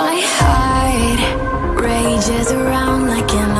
My heart rages around like an